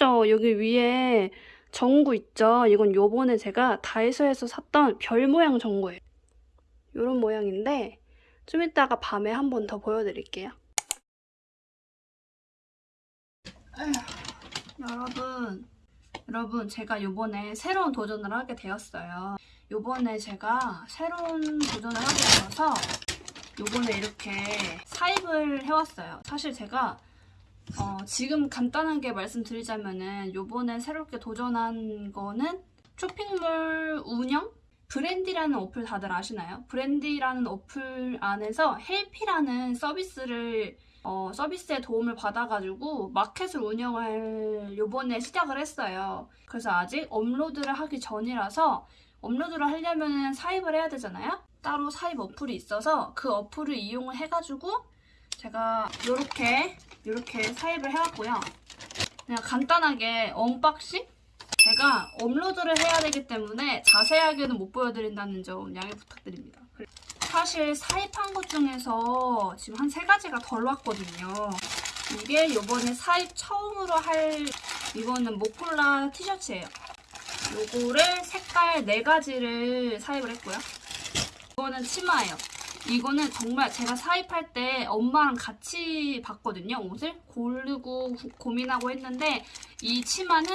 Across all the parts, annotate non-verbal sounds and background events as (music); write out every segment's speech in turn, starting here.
예쁘죠? 여기 위에 전구 있죠? 이건 요번에 제가 다이소에서 샀던 별 모양 전구예요. 이런 모양인데 좀 이따가 밤에 한 번 더 보여드릴게요. 에휴, 여러분, 여러분 제가 요번에 새로운 도전을 하게 되었어요. 요번에 제가 새로운 도전을 하게 되어서 요번에 이렇게 사입을 해왔어요. 사실 제가 어, 지금 간단하게 말씀드리자면은 요번에 새롭게 도전한 거는 쇼핑몰 운영? 브랜디라는 어플 다들 아시나요? 브랜디라는 어플 안에서 헬피라는 서비스를 어, 서비스의 도움을 받아가지고 마켓을 운영을 요번에 시작을 했어요. 그래서 아직 업로드를 하기 전이라서 업로드를 하려면 사입을 해야 되잖아요? 따로 사입 어플이 있어서 그 어플을 이용을 해가지고 제가 이렇게 이렇게 사입을 해왔고요. 그냥 간단하게 unboxing? 제가 업로드를 해야 되기 때문에 자세하게는 못 보여드린다는 점 양해 부탁드립니다. 사실 사입한 것 중에서 지금 한 세 가지가 덜 왔거든요. 이게 이번에 사입 처음으로 할 이거는 목폴라 티셔츠예요. 요거를 색깔 네 가지를 사입을 했고요. 이거는 치마예요. 이거는 정말 제가 사입할 때 엄마랑 같이 봤거든요, 옷을. 고르고 구- 고민하고 했는데 이 치마는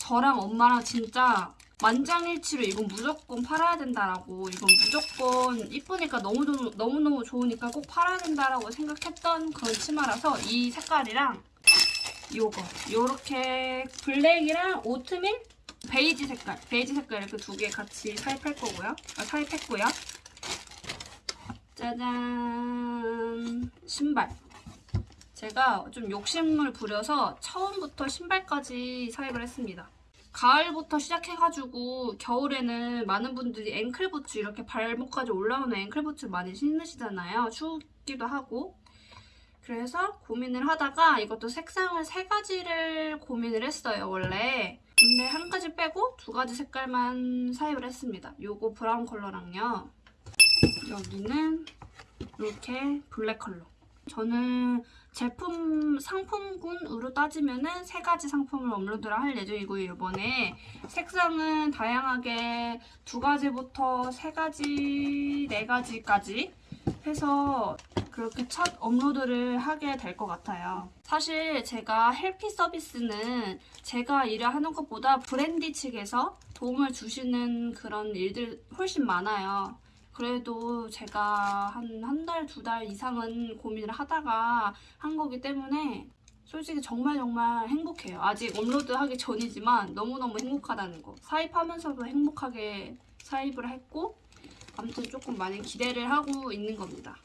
저랑 엄마랑 진짜 만장일치로 이건 무조건 팔아야 된다라고 이건 무조건 이쁘니까 너무너무, 너무너무 좋으니까 꼭 팔아야 된다라고 생각했던 그런 치마라서 이 색깔이랑 요거 요렇게 블랙이랑 오트밀 베이지 색깔 베이지 색깔 이렇게 두 개 같이 사입할 거고요 아, 사입했고요 짜잔. 신발. 제가 좀 욕심을 부려서 처음부터 신발까지 사입을 했습니다. 가을부터 시작해가지고 겨울에는 많은 분들이 앵클부츠 이렇게 발목까지 올라오는 앵클부츠 많이 신으시잖아요. 춥기도 하고. 그래서 고민을 하다가 이것도 색상을 세 가지를 고민을 했어요 원래. 근데 한 가지 빼고 두 가지 색깔만 사입을 했습니다. 요거 브라운 컬러랑요 여기는 이렇게 블랙 컬러. 저는 제품 상품군으로 따지면 은 세 가지 상품을 업로드를 할 예정이고요. 이번에 색상은 다양하게 두 가지부터 세 가지, 네 가지까지 해서 그렇게 첫 업로드를 하게 될 것 같아요. 사실 제가 헬피 서비스는 제가 일을 하는 것보다 브랜디 측에서 도움을 주시는 그런 일들 훨씬 많아요. 그래도 제가 한 한 달, 두 달 이상은 고민을 하다가 한 거기 때문에 솔직히 정말 정말 행복해요. 아직 업로드 하기 전이지만 너무너무 행복하다는 거. 사입하면서도 행복하게 사입을 했고 아무튼 조금 많이 기대를 하고 있는 겁니다.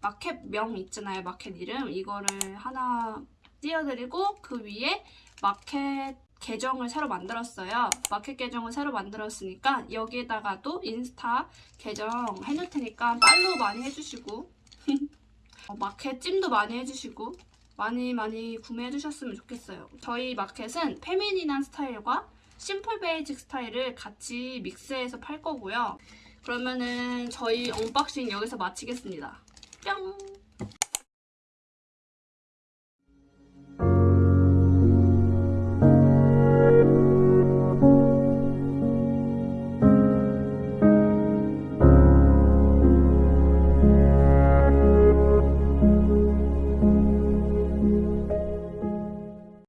마켓 명 있잖아요. 마켓 이름. 이거를 하나 띄워드리고 그 위에 마켓 계정을 새로 만들었어요. 마켓 계정을 새로 만들었으니까 여기에다가도 인스타 계정 해놓을 테니까 팔로우 많이 해주시고 (laughs) 어, 마켓 찜도 많이 해주시고 많이 많이 구매해주셨으면 좋겠어요. 저희 마켓은 feminine한 스타일과 simple basic 스타일을 같이 믹스해서 팔 거고요. 그러면은 저희 unboxing 여기서 마치겠습니다. 뿅!